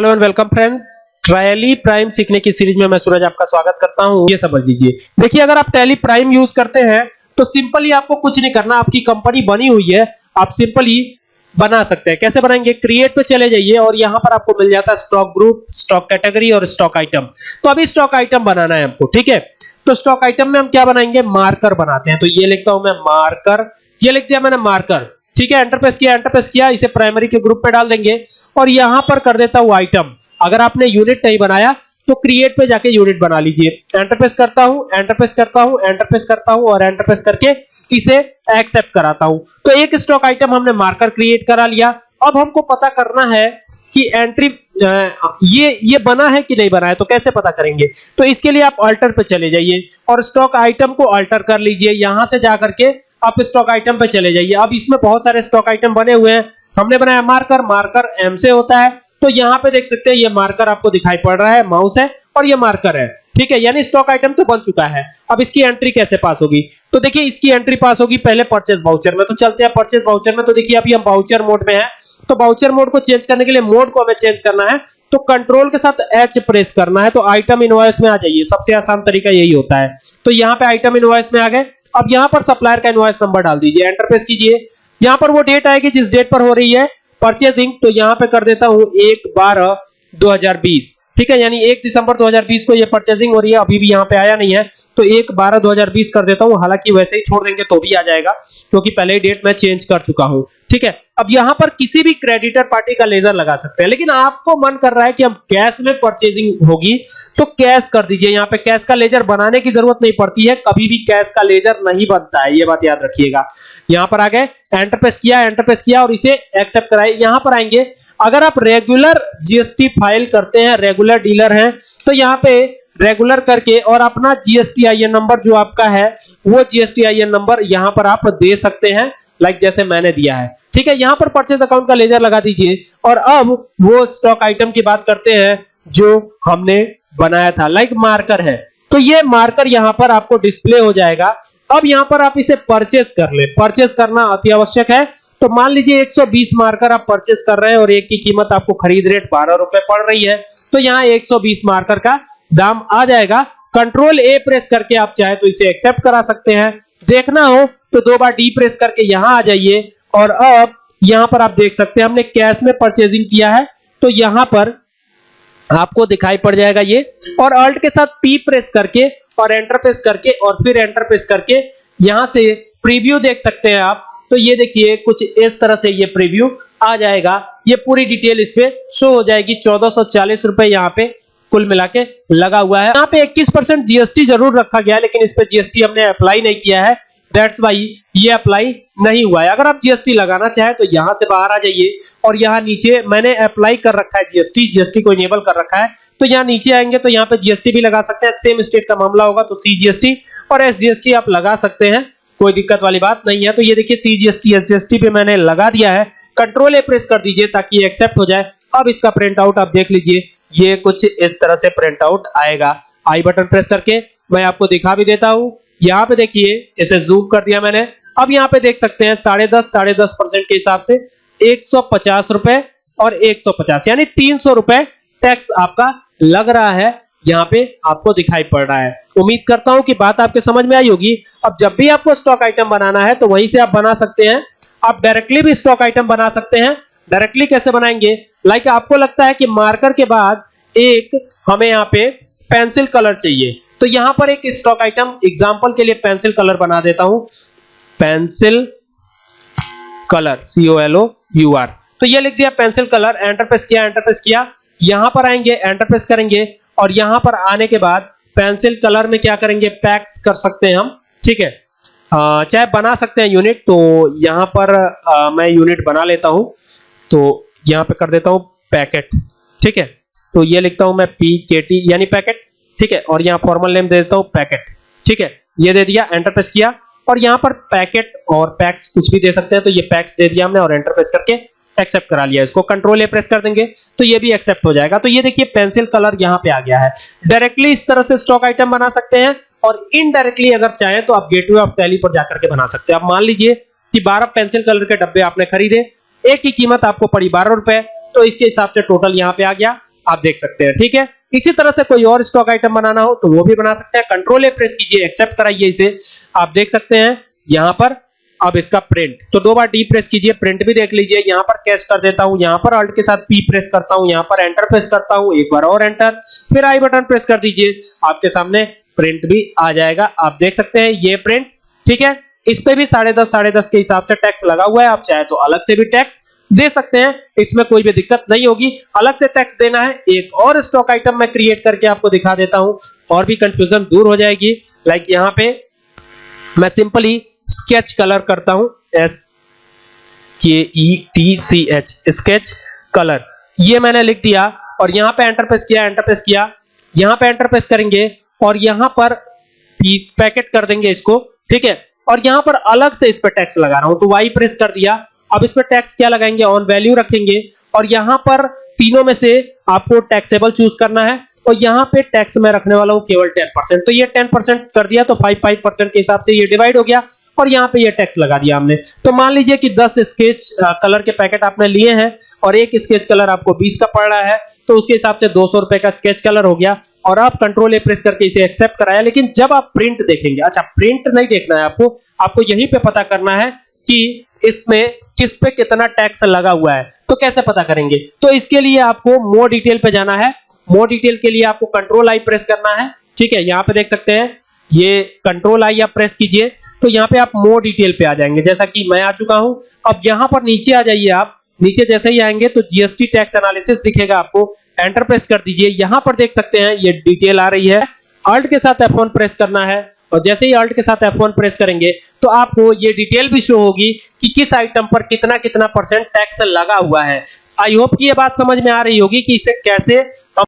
Hello and welcome friend. Tally Prime सीखने की series में मैं सूरज आपका स्वागत करता हूँ। ये समझ लीजिए। देखिए, अगर आप टैली प्राइम यूज़ करते हैं तो सिंपली आपको कुछ नहीं करना, आपकी कंपनी बनी हुई है, आप सिंपली बना सकते हैं। कैसे बनाएँगे? क्रिएट पे चले जाइए और यहाँ पर आपको मिल जाता है स्टॉक ग्रुप स्टॉक कैटेगरी और स्टॉक आइटम तो अभी स्टॉक आइटम बनाना है हमको, ठीक है? तो स्टॉक आइटम में हम क्या बनाएँगे? मार्कर बनाते हैं। तो ये लिखता हूँ मैं मार्कर ये लिख दिया मैंने मार्कर ठीक है एंटर प्रेस किया एंटर प्रेस किया, इसे प्राइमरी के ग्रुप पे डाल देंगे। और यहाँ पर कर देता हूँ आइटम अगर आपने यूनिट नहीं बनाया तो क्रिएट पे जाके यूनिट बना लीजिए। एंटर प्रेस करता हूँ एंटर प्रेस करता हूँ एंटर प्रेस करता हूँ और एंटर प्रेस करके इसे एक्सेप्ट कराता हूँ। तो एक स्टॉक आइटम हमने मार्कर क्रिएट करा लिया। अब हमको पता करना है कि एंट्री ये ये बना है कि नहीं बना है तो कैसे पता करेंगे? तो इसके लिए आप अल्टर पे चले जाइए और स्टॉक आइटम को अल्टर कर लीजिए। यहाँ से जाकर के आप स्टॉक आइटम पे चले जाइए। अब इसमें बहुत सारे स्टॉक आइटम बने हुए हैं। हमने बनाया मार्कर मार्कर एम से होता है। तो यहाँ पे देख सकते हैं, ये मार्कर आपको दिखाई पड़ रहा है माउस है और ये मार्कर है। ठीक है, यानी स्टॉक आइटम तो बन चुका है। अब इसकी एंट्री कैसे पास होगी? तो देखिए, इसकी एंट्री पास होगी पहले परचेज वाउचर में। तो चलते हैं परचेज वाउचर में। तो देखिए, अभी हम वाउचर मोड में है। तो वाउचर मोड को चेंज करने के लिए मोड को हमें चेंज करना है। तो कंट्रोल के साथ एच प्रेस करना है। तो आइटम इनवॉइस में आ जाइए। सबसे आसान तरीका यही होता है। तो यहाँ पे आइटम इनवॉइस में आ गए। अब यहाँ पर सप्लायर का इनवॉइस नंबर डाल दीजिए एंटर प्रेस कीजिए। यहाँ पर वो डेट आएगी जिस डेट पर हो रही है परचेजिंग तो यहाँ पे कर देता हूँ एक बारह 2020 ठीक है, यानी 1 दिसंबर 2020 को ये परचेजिंग हो रही है अभी भी यहाँ पे आया नहीं है तो एक बारह 2020 कर देता हूँ, हालाँकि वैसे ही छोड़ देंगे तो भी आ जाएगा, क्योंकि पहले ही डेट मैं चेंज कर चुका हूँ, ठीक है। अब यहाँ पर किसी भी क्रेडिटर पार्टी का लेजर लगा सकते हैं, लेकिन आपको मन कर रहा है कि अब कैश में परचेजिंग होगी तो कैश कर दीजिए, यहाँ पे कैश का लेजर बनाने की ज़रूरत नहीं पड़ती है, कभी भी कैश का लेजर नहीं बनता है, ये बात याद रखिएगा। यहाँ पर आ गए एंटरप्रेस किया एंटरप्रेस किया और इसे एक्सेप्ट कराए, यहाँ पर आएँगे, अगर आप रेगुलर जीएसटी फ़ाइल करते हैं रेगुलर डीलर हैं। तो यहाँ पे रेगुलर करके और अपना जीएसटी आईएन नंबर जो आपका है, वो जीएसटी आईएन नंबर यहाँ पर आप दे सकते हैं लाइक जैसे मैंने दिया है। ठीक है, यहाँ पर परचेज अकाउंट का लेजर लगा दीजिए। और अब वो स्टॉक आइटम की बात करते हैं, जो हमने बनाया था। लाइक मार्कर है। तो ये मार्कर यहाँ पर आपको डिस्प्ले हो जाएगा। अब यहाँ पर आप इसे परचेज कर ले। परचेज करना अति आवश्यक है। तो मान लीजिए 120 मार्कर आप परचेस कर रहे हैं और एक की कीमत आपको खरीद रेट बारह रुपए पड़ रही है तो यहाँ 120 मार्कर का दाम आ जाएगा। कंट्रोल ए प्रेस करके आप चाहे तो इसे एक्सेप्ट करा सकते हैं। देखना हो तो दो बार डी प्रेस करके यहाँ आ जाइए और अब यहाँ पर आप देख सकते हैं, हमने कैश में परचेजिंग किया है तो यहाँ पर आपको दिखाई पड़ जाएगा ये। और अल्ट के साथ पी प्रेस करके और एंटर प्रेस करके और फिर एंटर प्रेस करके यहाँ से प्रीव्यू देख सकते हैं आप। तो ये देखिए, कुछ इस तरह से ये प्रीव्यू आ जाएगा। ये पूरी डिटेल इस पे शो हो जाएगी। चौदह सौ चालीस रुपए यहाँ पे कुल मिला के लगा हुआ है। यहाँ पे 21 परसेंट जीएसटी ज़रूर रखा गया है लेकिन इस पे जीएसटी हमने अप्लाई नहीं किया है। दैट्स वाई ये अप्लाई नहीं हुआ है। अगर आप जीएसटी लगाना चाहें तो यहाँ से बाहर आ जाइए और यहाँ नीचे मैंने अप्लाई कर रखा है जीएसटी जीएसटी को इनेबल कर रखा है। तो यहाँ नीचे आएँगे तो यहाँ पे जीएसटी भी लगा सकते हैं। सेम स्टेट का मामला होगा तो सीजीएसटी और एसजीएसटी आप लगा सकते हैं। कोई दिक्कत वाली बात नहीं है। तो ये देखिए सीजीएसटी एसजीएसटी पे मैंने लगा दिया है। कंट्रोल ए प्रेस कर दीजिए ताकि ये एक्सेप्ट हो जाए। अब इसका प्रिंट आउट आप देख लीजिए। ये कुछ इस तरह से प्रिंट आउट आएगा। आई बटन प्रेस करके मैं आपको दिखा भी देता हूँ। यहाँ पे देखिए, इसे जूम कर दिया मैंने। अब यहाँ पे देख सकते हैं, साढ़े दस साढ़े दस परसेंट के हिसाब से एक सौ पचास रुपए और एक सौ पचास, यानी तीन सौ रुपए टैक्स आपका लग रहा है। यहाँ पे आपको दिखाई पड़ रहा है। उम्मीद करता हूँ कि बात आपके समझ में आई होगी। अब जब भी आपको स्टॉक आइटम बनाना है तो वहीं से आप बना सकते हैं। आप डायरेक्टली भी स्टॉक आइटम बना सकते हैं। डायरेक्टली कैसे बनाएँगे? लाइक आपको लगता है कि मार्कर के बाद एक हमें यहाँ पे पेंसिल कलर चाहिए। तो यहाँ पर एक स्टॉक आइटम एग्ज़ाम्पल के लिए पेंसिल कलर बना देता हूँ। Pencil colour C O L O U R तो ये लिख दिया पेंसिल कलर एंटर प्रेस किया एंटर प्रेस किया। यहाँ पर आएँगे एंटर प्रेस करेंगे। और यहाँ पर आने के बाद पेंसिल कलर में क्या करेंगे पैक्स कर सकते हैं हम ठीक है? चाहे बना सकते हैं यूनिट तो यहाँ पर आ, मैं यूनिट बना लेता हूँ तो यहाँ पे कर देता हूँ पैकेट ठीक है? तो ये लिखता हूँ मैं पी के टी यानी पैकेट ठीक है? और यहाँ फॉर्मल नेम दे देता हूँ पैकेट ठीक है? ये दे दिया एंटर प्रेस किया और यहाँ पर पैकेट और पैक्स कुछ भी दे सकते हैं तो ये पैक्स दे दिया हमने और एंटर प्रेस करके एक्सेप्ट करा लिया, इसको कंट्रोल ए प्रेस कर देंगे तो ये भी एक्सेप्ट हो जाएगा। तो ये देखिए पेंसिल कलर यहाँ पे आ गया है। डायरेक्टली इस तरह से स्टॉक आइटम बना सकते हैं, और इनडायरेक्टली अगर चाहें तो आप गेटवे ऑफ़ टैली पर जाकर के बना सकते हैं। आप मान लीजिए कि 12 पेंसिल कलर के डब्बे आपने खरीदे, एक की कीमत आपको पड़ी बारह रुपए तो इसके हिसाब से टोटल यहाँ पे आ गया, आप देख सकते हैं, ठीक है? इसी तरह से कोई और स्टॉक आइटम बनाना हो तो वो भी बना सकते हैं। कंट्रोल ए प्रेस कीजिए एक्सेप्ट कराइए इसे। आप देख सकते हैं, यहाँ पर अब इसका प्रिंट तो दो बार डी प्रेस कीजिए प्रिंट भी देख लीजिए. यहाँ पर कैश कर देता हूँ, यहाँ पर अल्ट के साथ पी प्रेस करता हूँ, यहाँ पर एंटर प्रेस करता हूँ, एक बार और एंटर फिर आई बटन प्रेस कर दीजिए. आपके सामने प्रिंट भी आ जाएगा. आप देख सकते हैं ये प्रिंट ठीक है? इस पे भी साढ़े दस साढ़े दस के हिसाब से टैक्स लगा हुआ है. आप चाहे तो अलग से भी टैक्स दे सकते हैं. इसमें कोई भी दिक्कत नहीं होगी. अलग से टैक्स देना है. एक और स्टॉक आइटम मैं क्रिएट करके आपको दिखा देता हूँ. और भी कंफ्यूजन दूर हो जाएगी. लाइक यहाँ पे मैं सिंपली स्केच कलर करता हूँ S K E T C H sketch colour. ये मैंने लिख दिया और यहाँ पे एंटर प्रेस किया एंटर प्रेस किया। यहाँ पे एंटर प्रेस करेंगे और यहाँ पर पीस पैकेट कर देंगे इसको, ठीक है? और यहाँ पर अलग से इस पर टैक्स लगा रहा हूँ तो वाई प्रेस कर दिया। अब इस पर टैक्स क्या लगाएँगे? ऑन वैल्यू रखेंगे। और यहाँ पर तीनों में से आपको टैक्सेबल चूज़ करना है। और यहाँ पे टैक्स में रखने वाला हूँ केवल 10% तो ये 10% कर दिया तो 5 5% के हिसाब से ये डिवाइड हो गया और यहाँ पे ये टैक्स लगा दिया हमने। तो मान लीजिए कि 10 स्केच कलर के पैकेट आपने लिए हैं और एक स्केच कलर आपको 20 का पड़ रहा है तो उसके हिसाब से 200 रुपए का स्केच कलर हो गया और आप कंट्रोल ए प्रेस करके इसे एक्सेप्ट कराया। लेकिन जब आप प्रिंट देखेंगे अच्छा प्रिंट नहीं देखना है आपको आपको यहीं पे पता करना है कि इसमें किस पे कितना टैक्स लगा हुआ है। तो कैसे पता करेंगे? तो इसके लिए आपको मोर डिटेल पे जाना है। मोर डिटेल के लिए आपको कंट्रोल आई प्रेस करना है। ठीक है, यहाँ पे देख सकते हैं, ये कंट्रोल आई आप प्रेस कीजिए तो यहाँ पे आप मोर डिटेल पे आ जाएँगे। जैसा कि मैं आ चुका हूँ, अब यहाँ पर नीचे आ जाइए आप। नीचे जैसे ही आएँगे तो जीएसटी टैक्स एनालिसिस दिखेगा आपको। एंटर प्रेस कर दीजिए। यहाँ पर देख सकते हैं, ये डिटेल आ रही है। अल्ट के साथ F1 प्रेस करना है, और जैसे ही अल्ट के साथ F1 प्रेस करेंगे तो आपको ये डिटेल भी शो होगी कि किस आइटम पर कितना कितना परसेंट टैक्स लगा हुआ है। आई होप कि ये बात समझ में आ रही होगी कि इसे कैसे